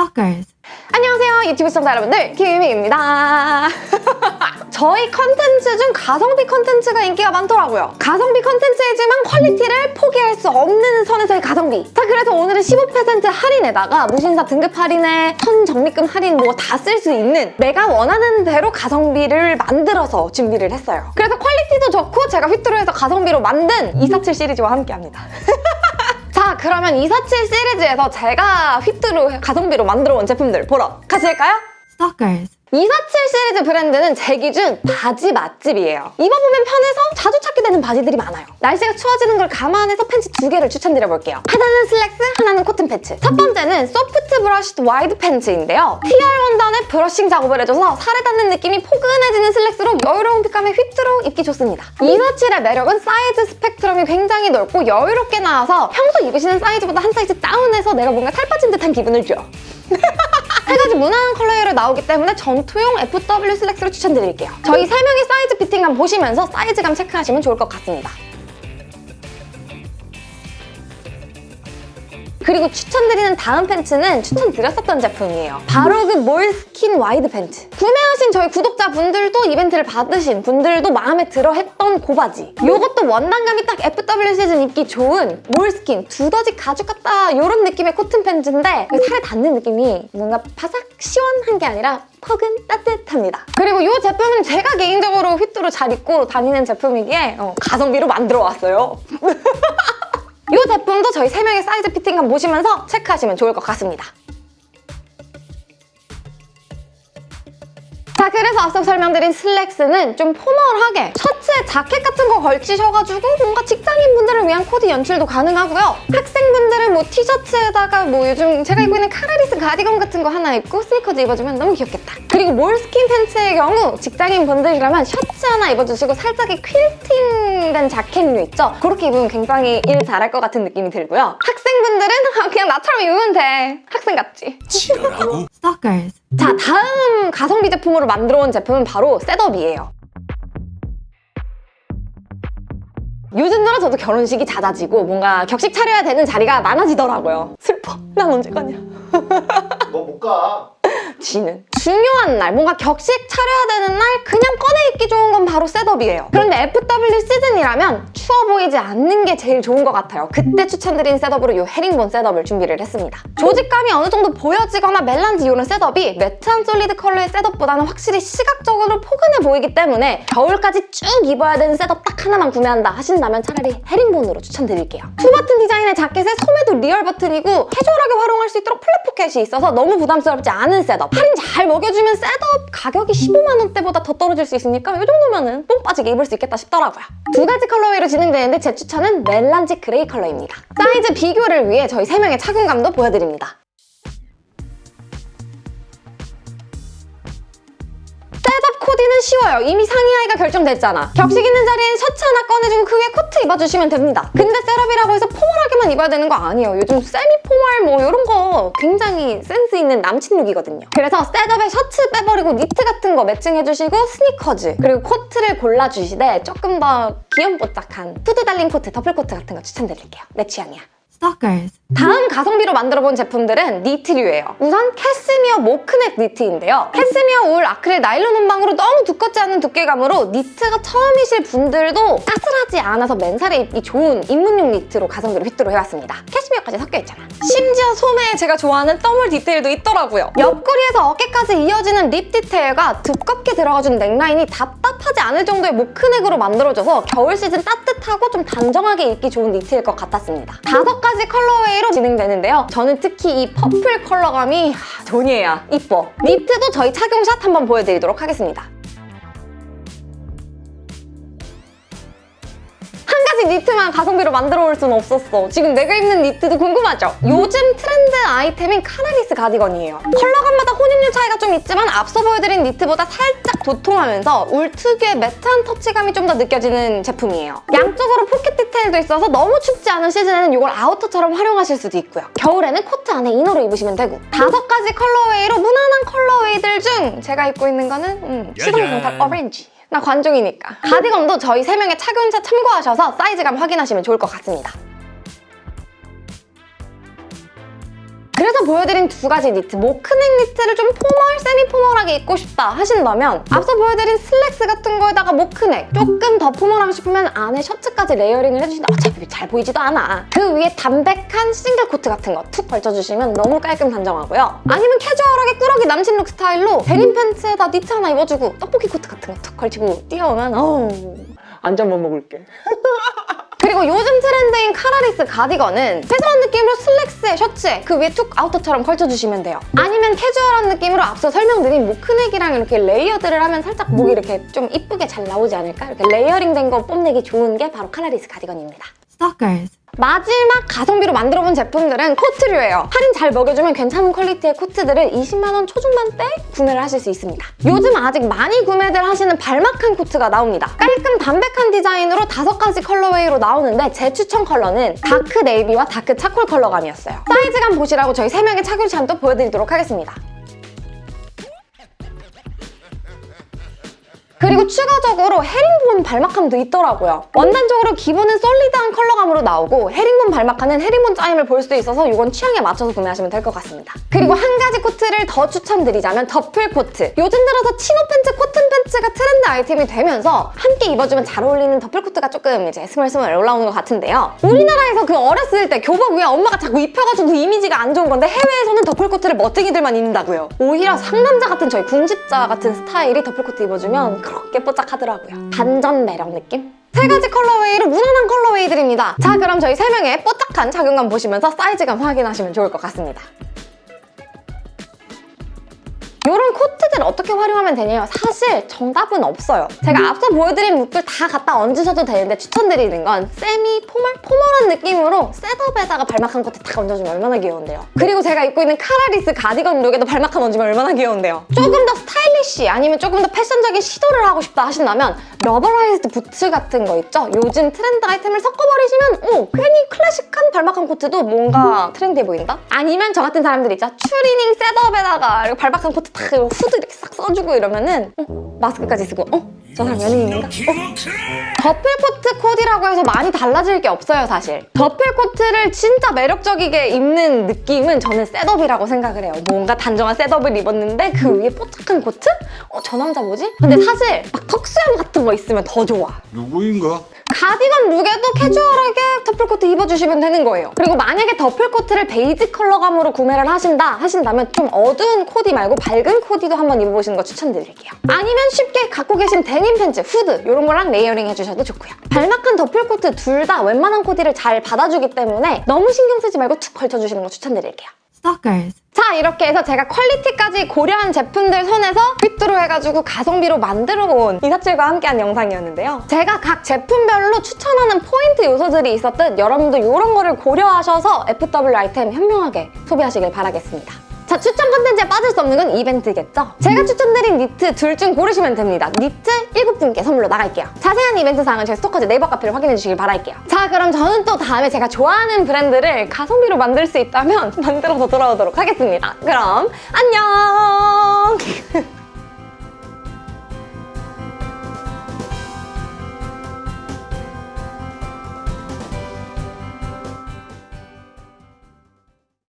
Stalkers. 안녕하세요 유튜브 시청자 여러분들 김희입니다. 저희 컨텐츠 중 가성비 컨텐츠가 인기가 많더라고요. 가성비 컨텐츠이지만 quality를 포기할 수 없는 선에서의 가성비. 자 그래서 오늘은 15% 할인에다가 무신사 등급 할인에 선 적립금 할인 뭐 다 쓸 수 있는 내가 원하는 대로 가성비를 만들어서 준비를 했어요. 그래서 quality도 좋고 제가 휘뚜루해서 가성비로 만든 247 시리즈와 함께합니다 자 그러면 247 시리즈에서 제가 휘뚜루 가성비로 만들어 온 제품들 보러 가실까요? Stalkers. 247 시리즈 브랜드는 제 기준 바지 맛집이에요. 입어보면 편해서 자주 찾게 되는 바지들이 많아요. 날씨가 추워지는 걸 감안해서 팬츠 두 개를 추천드려볼게요. 하나는 슬랙스, 하나는 코튼 팬츠. 첫 번째는 soft brushed wide pants인데요. TR 원단에 brushing 작업을 해줘서 살에 닿는 느낌이 포근해지는 슬랙스로 여유로운 fit감에 휘뚜루 입기 좋습니다. 247의 매력은 사이즈 스펙트럼이 굉장히 넓고 여유롭게 나와서 평소 입으시는 사이즈보다 한 사이즈 다운해서 내가 뭔가 살 빠진 듯한 기분을 줘. 세 가지 무난한 colorway로 나오기 때문에 전투용 FW 슬랙스로 추천드릴게요. 저희 세 명의 사이즈 피팅감 보시면서 사이즈감 체크하시면 좋을 것 같습니다. 그리고 추천드리는 다음 팬츠는 추천드렸었던 제품이에요. 바로 그 몰스킨 wide 팬츠. 구매하신 저희 구독자분들도 이벤트를 받으신 분들도 마음에 들어 했던 그 바지. 이것도 원단감이 딱 FW 시즌 입기 좋은 몰스킨, 두더지 가죽 같다 이런 느낌의 코튼 팬츠인데 그 살에 닿는 느낌이 뭔가 바삭 시원한 게 아니라 포근 따뜻합니다. 그리고 이 제품은 제가 개인적으로 휘뚜루 잘 입고 다니는 제품이기에 어, 가성비로 만들어 왔어요. 이 제품도 저희 3명의 사이즈 피팅감 보시면서 체크하시면 좋을 것 같습니다. 자 그래서 앞서 설명드린 슬랙스는 좀 formal하게 셔츠에 자켓 같은 거 걸치셔가지고 뭔가 직장인분들을 위한 코디 연출도 가능하고요. 학생분들은 뭐 티셔츠에다가 뭐 요즘 제가 입고 있는 collarless 가디건 같은 거 하나 입고 스니커즈 입어주면 너무 귀엽겠다. 그리고 몰스킨 팬츠의 경우 직장인분들이라면 셔츠 하나 입어주시고 살짝의 퀼팅된 자켓류 있죠? 그렇게 입으면 굉장히 일 잘할 것 같은 느낌이 들고요. 학생분들은 그냥 나처럼 입으면 돼. 학생 같지? 지랄하고 Stalkers. 자 다음 가성비 제품으로 만들어 온 제품은 바로 setup이에요. 요즘 들어 저도 결혼식이 잦아지고 뭔가 격식 차려야 되는 자리가 많아지더라고요. 슬퍼. 난 언제 가냐. 너 못 가. 지는 중요한 날 뭔가 격식 차려야 되는 날 그냥 꺼내 입기 좋은 건 바로 setup이에요. 그런데 FW 시즌이라면 추워 보이지 않는 게 제일 좋은 것 같아요. 그때 추천드린 setup으로 이 헤링본 setup을 준비를 했습니다. 조직감이 어느 정도 보여지거나 melange 이런 setup이 matte한 solid 컬러의 setup보다는 확실히 시각적으로 포근해 보이기 때문에 겨울까지 쭉 입어야 되는 setup 딱 하나만 구매한다 하신다면 차라리 헤링본으로 추천드릴게요. two button 디자인의 자켓에 소매도 real button이고 캐주얼하게 활용할 수 있도록 flap pocket이 있어서 너무 부담스럽지 않은 setup. 할인 잘 먹여주면 setup 가격이 15만 원대보다 더 떨어질 수 있으니까 이 정도면은 뽕 빠지게 입을 수 있겠다 싶더라고요. 두 가지 colorway로 진행되는데 제 추천은 melange gray 컬러입니다. 사이즈 비교를 위해 저희 3명의 착용감도 보여드립니다. 코디는 쉬워요. 이미 상의 하의가 결정됐잖아. 격식 있는 자리엔 셔츠 하나 꺼내주고 그 위에 코트 입어주시면 됩니다. 근데 setup이라고 해서 formal하게만 입어야 되는 거 아니에요. 요즘 semi formal 뭐 이런 거 굉장히 센스 있는 남친 look이거든요. 그래서 setup에 셔츠 빼버리고 니트 같은 거 매칭해주시고 스니커즈 그리고 코트를 골라주시되 조금 더 귀염뽀짝한 후드 달린 코트, 더플 코트 같은 거 추천드릴게요. 내 취향이야. Stalkers. 다음 가성비로 만들어본 제품들은 니트류예요. 우선 캐스미어 mock neck 니트인데요. 캐스미어 울 아크릴 나일론 혼방으로 너무 두껍지 않은 두께감으로 니트가 처음이실 분들도 까슬하지 않아서 맨살에 입기 좋은 입문용 니트로 가성비로 휘뚜루 해왔습니다. 캐스미어까지 섞여있잖아. 심지어 소매에 제가 좋아하는 thumb hole 디테일도 있더라고요. 옆구리에서 어깨까지 이어지는 rib 디테일과 두껍게 들어가준 넥라인이 답답하지 않을 정도의 mock neck으로 만들어져서 겨울 시즌 따뜻 하고 좀 단정하게 입기 좋은 니트일 것 같았습니다. 다섯 가지 colorway로 진행되는데요. 저는 특히 이 purple 컬러감이 하, 존예예요. 이뻐. 니트도 저희 착용샷 한번 보여드리도록 하겠습니다. 니트만 가성비로 만들어 올 수는 없었어. 지금 내가 입는 니트도 궁금하죠? 요즘 트렌드 아이템인 collarless 가디건이에요. 컬러감마다 혼입률 차이가 좀 있지만 앞서 보여드린 니트보다 살짝 도톰하면서 울 특유의 matte한 터치감이 좀 더 느껴지는 제품이에요. 양쪽으로 포켓 디테일도 있어서 너무 춥지 않은 시즌에는 이걸 outer처럼 활용하실 수도 있고요. 겨울에는 코트 안에 inner로 입으시면 되고 다섯 가지 colorway로 무난한 colorway들 중 제가 입고 있는 거는 음, 시선강탈 오렌지. 나 관종이니까. 가디건도 저희 3명의 착용샷 참고하셔서 사이즈감 확인하시면 좋을 것 같습니다. 그래서 보여드린 두 가지 니트, mock neck 니트를 좀 formal, semi formal하게 입고 싶다 하신다면 앞서 보여드린 슬랙스 같은 거에다가 mock neck 조금 더 formal하고 싶으면 안에 셔츠까지 layering을 해주신다. 어차피 잘 보이지도 않아. 그 위에 담백한 싱글 코트 같은 거 툭 걸쳐주시면 너무 깔끔 단정하고요. 아니면 캐주얼하게 꾸러기 남친 look 스타일로 데님 팬츠에다 니트 하나 입어주고 떡볶이 코트 같은 거 툭 걸치고 뛰어오면 어우 못 먹을게. 그리고 요즘 트렌드인 collarless 가디건은 세수한 느낌으로 슬랙스에 셔츠에 그 위에 툭 outer처럼 걸쳐주시면 돼요. 아니면 캐주얼한 느낌으로 앞서 설명드린 mock neck이랑 이렇게 layered를 하면 살짝 목이 이렇게 좀 이쁘게 잘 나오지 않을까? 이렇게 layering 된 거 뽐내기 좋은 게 바로 collarless 가디건입니다. Stalkers. 마지막 가성비로 만들어본 제품들은 코트류예요. 할인 잘 먹여주면 괜찮은 퀄리티의 코트들을 20만 원 초중반대 구매를 하실 수 있습니다. 요즘 아직 많이 구매들 하시는 balmacaan 코트가 나옵니다. 깔끔 담백한 디자인으로 다섯 가지 colorway로 나오는데 제 추천 컬러는 다크 네이비와 다크 차콜 컬러감이었어요. 사이즈감 보시라고 저희 세명의 착용 샷도 보여드리도록 하겠습니다. 그리고 추가적으로 헤링본 balmacaan도 있더라고요. 원단적으로 기본은 solid한 컬러감으로 나오고 헤링본 balmacaan은 헤링본 짜임을 볼 수 있어서 이건 취향에 맞춰서 구매하시면 될 것 같습니다. 그리고 한 가지 코트를 더 추천드리자면 더플 코트. 요즘 들어서 chino 팬츠, 코튼 팬츠가 트렌드 아이템이 되면서 함께 입어주면 잘 어울리는 더플 코트가 조금 이제 스멀스멀 올라오는 것 같은데요. 우리나라에서 그 어렸을 때 교복 위에 엄마가 자꾸 입혀가지고 그 이미지가 안 좋은 건데 해외에서는 더플 코트를 멋쟁이들만 입는다고요. 오히려 상남자 같은 저희 궁집자 같은 스타일이 더플 코트 입어주면 그렇게 뽀짝하더라고요. 반전 매력 느낌? 세 가지 colorway로 무난한 colorway들입니다. 자 그럼 저희 세 명의 뽀짝한 착용감 보시면서 사이즈감 확인하시면 좋을 것 같습니다. 이런 코트들 어떻게 활용하면 되냐요? 사실 정답은 없어요. 제가 앞서 보여드린 룩들 다 갖다 얹으셔도 되는데 추천드리는 건 semi formal? formal한 느낌으로 setup에다가 balmacaan 코트 딱 얹어주면 얼마나 귀여운데요. 그리고 제가 입고 있는 collarless 가디건 룩에도 balmacaan 얹으면 얼마나 귀여운데요. 조금 더 스타일리시 아니면 조금 더 패션적인 시도를 하고 싶다 하신다면 rubberized 부츠 같은 거 있죠? 요즘 트렌드 아이템을 섞어버리시면 오 괜히 클래식한 balmacaan 코트도 뭔가 trendy해 보인다? 아니면 저 같은 사람들 있죠? 추리닝 setup에다가 balmacaan 코트 탁 이러고 후드 이렇게 싹 써주고 이러면은 어? 마스크까지 쓰고 어? 저 사람 연예인인가? 어? 더플코트 코디라고 해서 많이 달라질 게 없어요 사실 더플코트를 진짜 매력적이게 입는 느낌은 저는 setup이라고 생각을 해요 뭔가 단정한 setup을 입었는데 그 위에 뽀짝한 코트? 어? 저 남자 뭐지? 근데 사실 막 턱수염 같은 거 있으면 더 좋아 누구인가? 가디건 룩에도 캐주얼하게 더플코트 입어주시면 되는 거예요. 그리고 만약에 더플코트를 베이지 컬러감으로 구매를 하신다 하신다면 좀 어두운 코디 말고 밝은 코디도 한번 입어보시는 거 추천드릴게요. 아니면 쉽게 갖고 계신 데님 팬츠, 후드 이런 거랑 layering 해주셔도 좋고요. balmacaan 더플코트 둘 다 웬만한 코디를 잘 받아주기 때문에 너무 신경 쓰지 말고 툭 걸쳐주시는 거 추천드릴게요. Stalkers. 자 이렇게 해서 제가 quality까지 고려한 제품들 선에서 fit으로 해가지고 가성비로 만들어 온 이사칠과 함께한 영상이었는데요. 제가 각 제품별로 추천하는 포인트 요소들이 있었듯 여러분도 이런 거를 고려하셔서 FW 아이템 현명하게 소비하시길 바라겠습니다. 자 추천 컨텐츠에 빠질 수 없는 건 이벤트겠죠? 제가 추천드린 니트 둘 중 고르시면 됩니다. 니트 7분께 선물로 나갈게요. 자세한 이벤트 사항은 저희 스토커즈 네이버 카페를 확인해 주시길 바랄게요. 자 그럼 저는 또 다음에 제가 좋아하는 브랜드를 가성비로 만들 수 있다면 만들어서 돌아오도록 하겠습니다. 그럼 안녕!